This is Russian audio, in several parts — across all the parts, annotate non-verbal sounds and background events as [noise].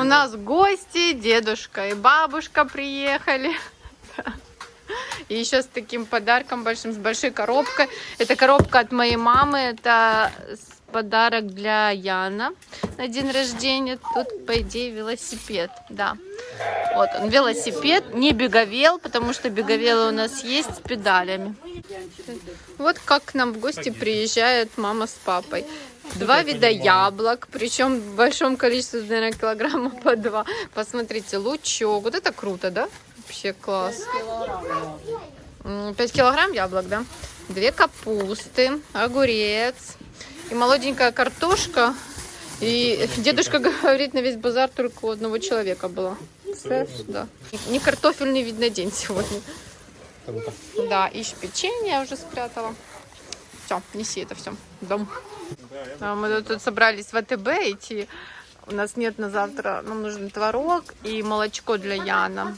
У нас гости, дедушка и бабушка приехали. И еще с таким подарком большим, с большой коробкой. Это коробка от моей мамы. Это подарок для Яна на день рождения. Тут, по идее, велосипед. Да. Вот он, велосипед, не беговел, потому что беговелы у нас есть с педалями. Вот как к нам в гости приезжает мама с папой. Два вида яблок, причем в большом количестве, наверное, килограмма [laughs] по два. Посмотрите, лучок. Вот это круто, да? Вообще класс. 5 килограмм яблок, да? Две капусты, огурец и молоденькая картошка. И дедушка говорит, на весь базар только у одного человека было. Да. Не картофельный, видно, день сегодня. Да, ищ печенье я уже спрятала. Все, неси это все в дом. А мы тут собрались в АТБ идти. У нас нет на завтра, нам нужен творог и молочко для Яна.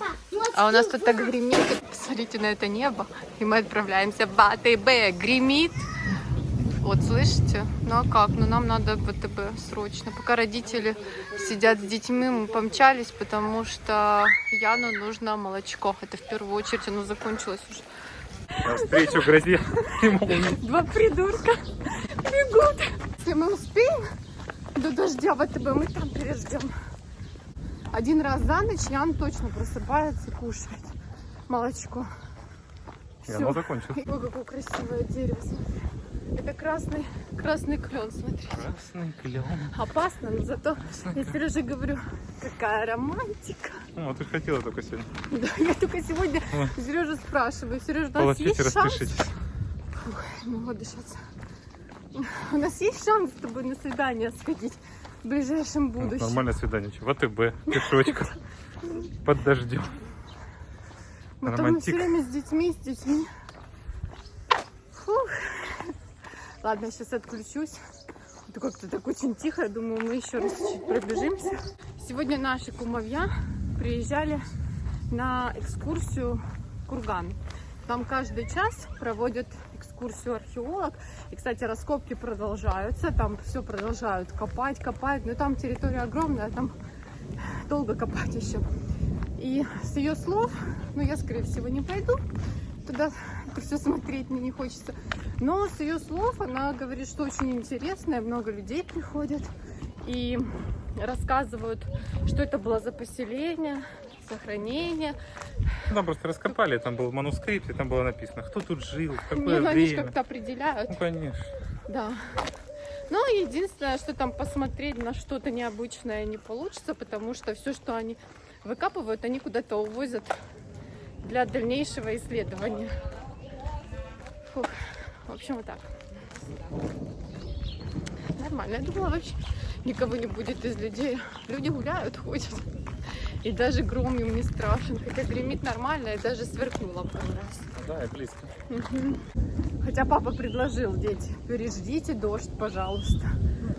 А у нас тут так гремит. Посмотрите на это небо. И мы отправляемся в АТБ. Гремит. Вот, слышите? Ну а как? Ну нам надо в АТБ срочно. Пока родители сидят с детьми, мы помчались, потому что Яну нужно молочко. Это в первую очередь оно закончилось уже. Навстречу грозе Два придурка бегут. Если мы успеем до дождя в АТБ, мы там переждем. Один раз за ночь Ян точно просыпается и кушает молочко. И оно закончилось. Ой, какое красивое дерево, смотри. Это красный, красный клен, смотри. Красный клен. Опасно, но зато я Сереже говорю, какая романтика. Ну, ты же хотела только сегодня. Да, я только сегодня Сережу спрашиваю. Сережа, у нас Полотите, есть шанс? распишитесь. Фух, не могу дышаться. У нас есть шанс с тобой на свидание сходить в ближайшем Ну, будущем? Нормальное свидание. чё, В АТБ, пешочком, [laughs] под дождем. Мы там романтик. все время с детьми, с детьми. Фух. Ладно, сейчас отключусь. Это как-то так очень тихо. Я думаю, мы еще раз чуть пробежимся. Сегодня наши кумовья приезжали на экскурсию Курган. Там каждый час проводят экскурсию археолог. И, кстати, раскопки продолжаются. Там все продолжают копать, копать. Но там территория огромная, там долго копать еще. И с ее слов, ну я, скорее всего, не пойду туда, все смотреть мне не хочется. Но с ее слов она говорит, что очень интересно, и много людей приходят и рассказывают, что это было за поселение, сохранение. Там просто раскопали, там был манускрипт, и там было написано, кто тут жил, в Не, какое они же время. как-то определяют. Ну, конечно. Да. Но единственное, что там посмотреть на что-то необычное не получится, потому что все, что они выкапывают, они куда-то увозят для дальнейшего исследования. Фух. В общем, вот так. Нормально. Я думала, вообще никого не будет из людей. Люди гуляют, ходят. И даже гром им не страшен. Хотя гремит нормально и даже сверкнуло пару раз. Да, и близко. Хотя папа предложил, дети, переждите дождь, пожалуйста.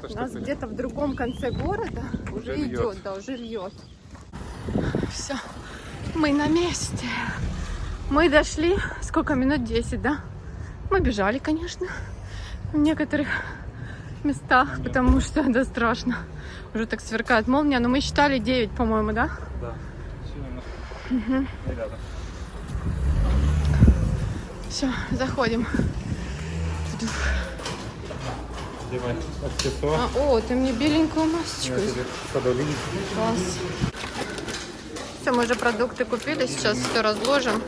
То, У нас где-то в другом конце города уже, Уже идет, да, уже льет. Все, мы на месте. Мы дошли, сколько минут? 10, да? Мы бежали, конечно, в некоторых местах, потому что да, страшно. Уже так сверкает молния, но мы считали 9, по-моему, да? Да. Рядом. Все, заходим. Одевай аксессуар. А, о, ты мне беленькую масочку. Класс. Все, мы уже продукты купили, сейчас все разложим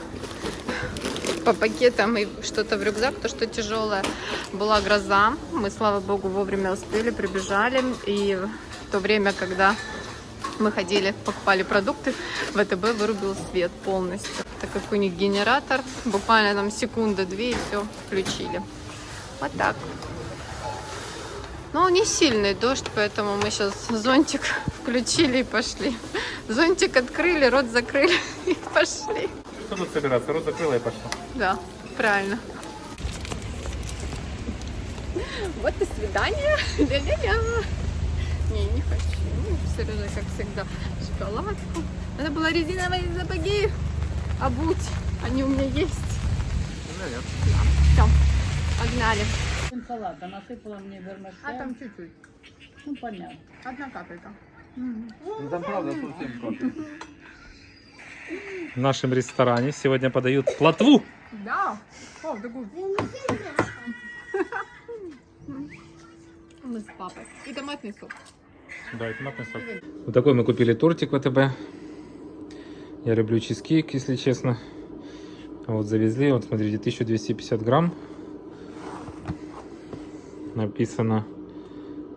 по пакетам и что-то в рюкзак, то, что тяжелое. Была гроза, мы, слава богу, вовремя успели, прибежали. И в то время, когда мы ходили, покупали продукты, ВТБ вырубил свет полностью. Так как у них генератор, буквально там секунды-две и все включили. Вот так. Но не сильный дождь, поэтому мы сейчас зонтик [laughs] включили и пошли. Зонтик открыли, рот закрыли [laughs] и пошли. Что тут собираться? Рот закрыла и пошла. Да, правильно. Вот и свидание. Ля-ля-ля. Не, не хочу. Сережа, как всегда, шоколадку. Надо было резиновые сапоги обуть. Они у меня есть. Все, погнали. салата насыпала мне вермишель. А чуть-чуть. Ну, понятно. Одна капелька. Ну там правда совсем капает. В нашем ресторане сегодня подают плотву. Да. О, такую. Мы с папой. И томатный сок. Да, это томатный сок. Вот такой мы купили тортик в ВТБ. Я люблю чизкейк, если честно. А Вот завезли, вот смотрите, 1250 грамм. Написано,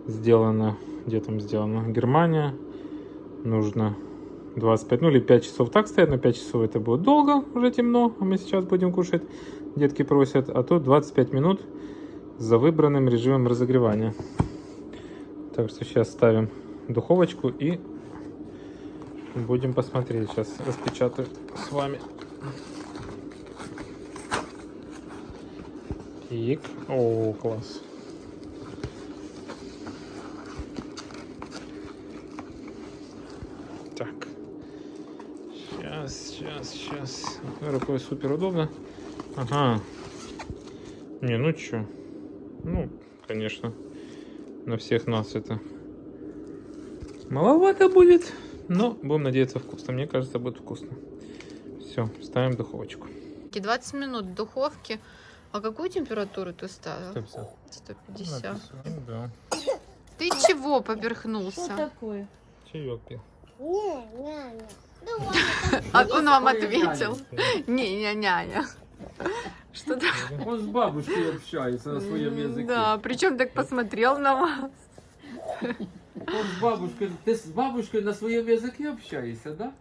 сделано, где там сделано, Германия. Нужно 25, ну или 5 часов так стоят, но 5 часов это будет долго, уже темно, а мы сейчас будем кушать. Детки просят, а тут 25 минут за выбранным режимом разогревания. Так что сейчас ставим духовочку и будем посмотреть. Сейчас распечатаю с вами. Пик. О, класс. Так. Сейчас, сейчас, сейчас. Рукой супер удобно. Ага. Не, ну чё. Ну, конечно, на всех нас это маловато будет, но будем надеяться вкусно. Мне кажется, будет вкусно. Все, ставим в духовочку. 20 минут в духовке. А какую температуру ты ставил? 150. 150. Ну да. Ты чего Что поперхнулся? такое? Чаек пил. Не, не, не. [laughs] А он вам ответил. Не, не, няня. Что то Он с бабушкой общается на своем языке. Да, причем так посмотрел на вас. Он с бабушкой. Ты с бабушкой на своем языке общаешься, да?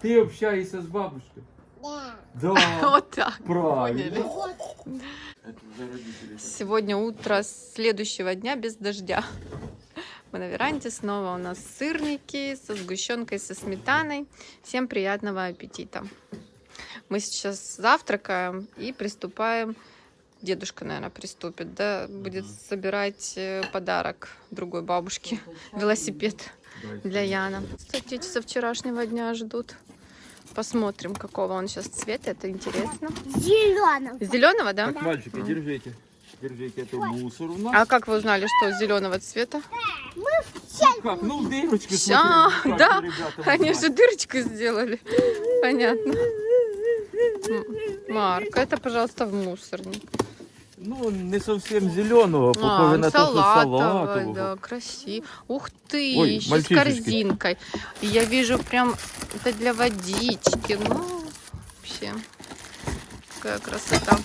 Ты общаешься с бабушкой? да. Да. [laughs] Вот так. Правильно. Сегодня утро следующего дня без дождя. Мы на веранде снова у нас сырники со сгущенкой, со сметаной. Всем приятного аппетита. Мы сейчас завтракаем и приступаем. Дедушка, наверное, приступит, да, будет собирать э, подарок другой бабушке. Велосипед для Яна. Кстати, со вчерашнего дня ждут. Посмотрим, какого он сейчас цвета. Это интересно. Зеленым. Зеленого, да? Так, мальчики, держите. Держите эту мусор у нас. А как вы узнали, что зеленого цвета? Как? Ну, дырочки Ща, смотри, как да, ребята [laughs] Они называют. же дырочку сделали. Понятно. Марк, это, пожалуйста, в мусорник. Ну, не совсем зеленого, А, похоже на то, что салатовый, салатового. да, красиво. Ух ты, Ой, еще с корзинкой. Я вижу прям это для водички. Ну, вообще, какая красота.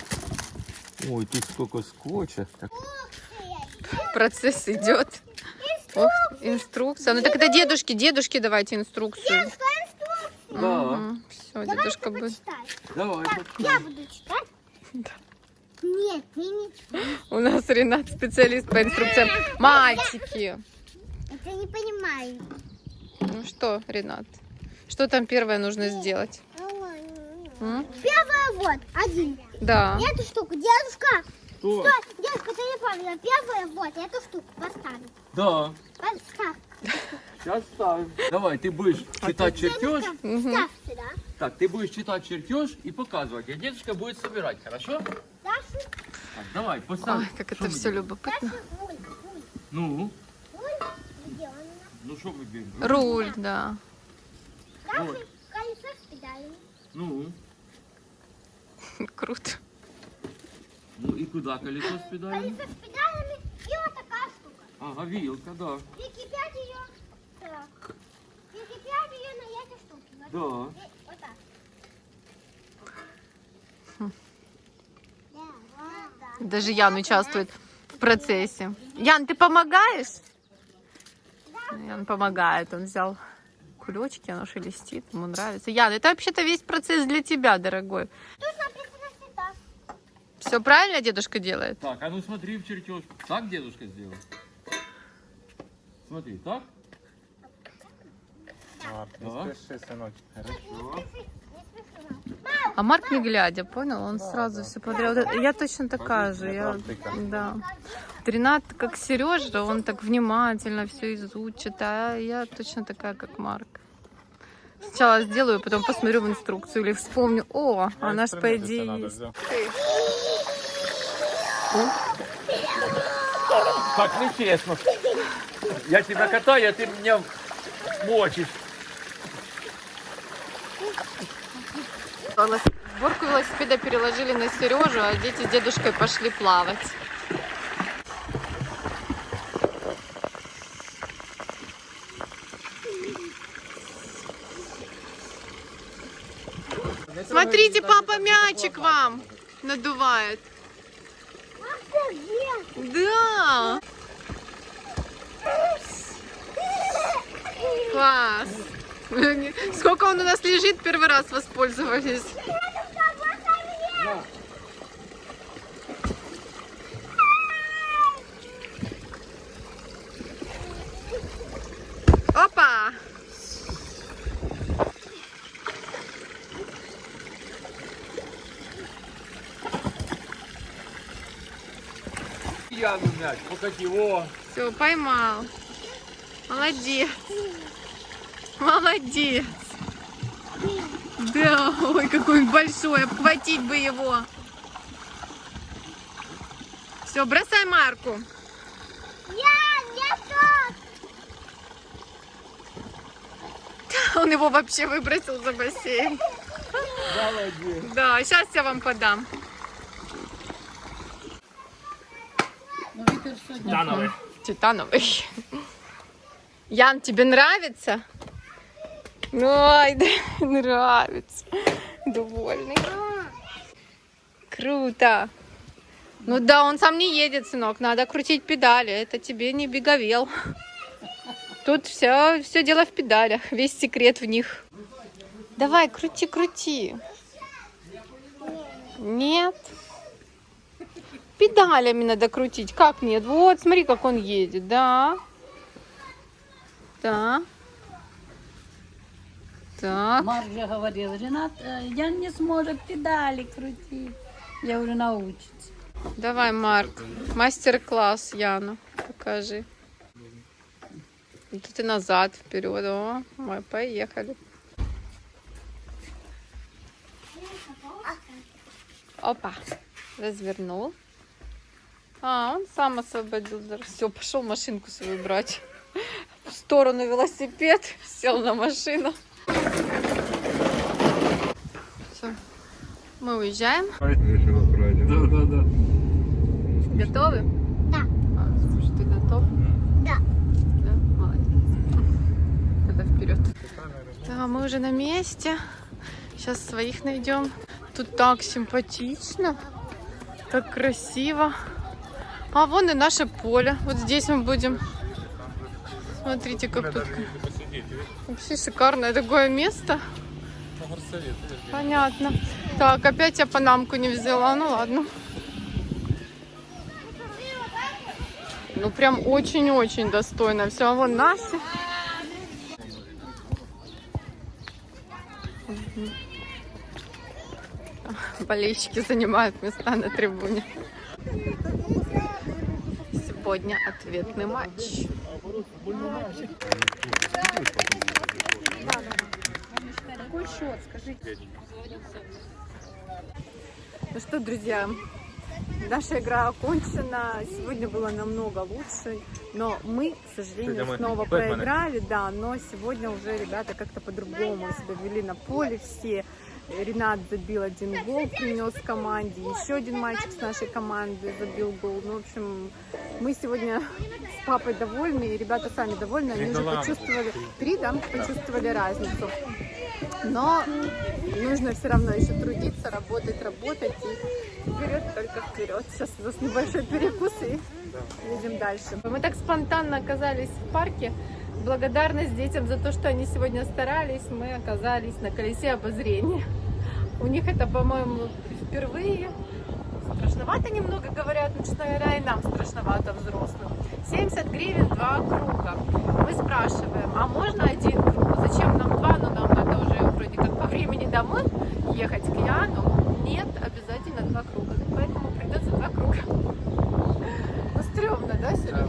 Ой, тут сколько скотча. Так, Процесс идет. Ох, инструкция. Ну так это дедушке, дедушке давайте инструкцию. Да, Все, дедушка будет. Давай. Я буду читать? Да. Нет, ты не. У нас Ренат специалист по инструкциям. Мальчики. Это не понимаю. Ну что, Ренат? Что там первое нужно сделать? М? Первое вот, один. Да. Эту штуку, дедушка. Что? Стой, дедушка, ты не понял. Первое вот, эту штуку поставим. Да, Поставь. сейчас ставим. Давай, ты будешь читать чертеж. Сюда. Так, ты будешь читать чертеж и показывать, а дедушка будет собирать, хорошо? Даша, Так, давай, поставь. Ой, как это мы все делаем? любопытно. Ну, ну что мы делаем? Руль, да. Педалями. Ну, [laughs] Круто. ну и куда колесо с педалями? Колесо с педалями и вот такая штука. Ага, вилка, да. Прикипять ее. Так. Прикипять ее на эти штуки. Вот. Да. И Вот так. Да, вот так. Даже Ян участвует в процессе. Ян, ты помогаешь? Ян помогает. Он взял кулечки, оно шелестит, ему нравится. Ян, это вообще-то весь процесс для тебя, дорогой. Всегда. Все правильно дедушка делает? Так, а ну смотри в чертеж. Так дедушка сделал? Смотри, так? Да. Хорошо. А Марк не глядя, понял? Он сразу все подряд. Вот это- Я точно такая же. Я, да. Ренат, как Сережа, он так внимательно все изучит, а я точно такая, как Марк. Сначала сделаю, потом посмотрю в инструкцию или вспомню, о, она ж по идее есть. Так нечестно. Я тебя катаю, а ты меня мочишь. Сборку велосипеда переложили на Сережу, а дети с дедушкой пошли плавать. Смотрите, папа мячик вам надувает. Да. Класс. [laughs] Сколько он у нас лежит, первый раз воспользовались. Опа! Яну мяч, покати, о. Все, поймал. Молодец. Молодец. Да, ой, какой он большой, обхватить бы его. Все, бросай марку. Я, я тут. Он его вообще выбросил за бассейн. Молодец. Да, сейчас я вам подам. Тановый. Титановый. Ян, тебе нравится? Ой, да, нравится. Довольный. Круто. Ну да, он сам не едет, сынок. Надо крутить педали. Это тебе не беговел. Тут все, все дело в педалях. Весь секрет в них. Давай, крути, крути. Нет. Педалями надо крутить. Как нет? Вот, смотри, как он едет. Да. Да. Так. Марк же говорил, Ренат, э, я не сможет педали крутить. Я уже научится. Давай, Марк. Мастер-класс Яну. Покажи. И Тут и назад, вперед. О, мы поехали. Опа. Развернул. А, он сам освободил. Все, пошел машинку свою брать. [laughs] В сторону велосипед. [laughs] Сел на машину. Все. Мы уезжаем. Да, да, да. Готовы? Да. А, слушай, ты готов? Да. Да, молодец. Тогда вперед. Да, мы уже на месте. Сейчас своих найдем. Тут так симпатично, так красиво. А вон и наше поле. Вот здесь мы будем. Смотрите, как тут вообще шикарное такое место. Понятно. Так, опять я панамку не взяла. Ну ладно. Ну прям очень-очень достойно. Все, а вон Настя. Болельщики занимают места на трибуне. Сегодня ответный матч. Ну что, друзья, наша игра окончена. Сегодня было намного лучше, но мы, к сожалению, снова проиграли, да, но сегодня уже ребята как-то по-другому себя вели на поле все. Ренат забил один гол, принес команде. Еще один мальчик с нашей команды забил гол. Ну, в общем, мы сегодня с папой довольны, и ребята сами довольны. Они уже почувствовали, три, да, почувствовали разницу. Но нужно все равно еще трудиться, работать, работать и вперед, только вперед. Сейчас у нас небольшой перекус и едем дальше. Мы так спонтанно оказались в парке. Благодарность детям за то, что они сегодня старались, мы оказались на колесе обозрения. У них это, по-моему, впервые страшновато немного говорят, начиная и нам страшновато взрослым. 70 гривен два круга. Мы спрашиваем, а можно один круг? Зачем нам два? Ну нам надо уже вроде как по времени домой ехать к Яну. Нет, обязательно два круга. Поэтому придется два круга. Ну стрёмно, да, Сережа?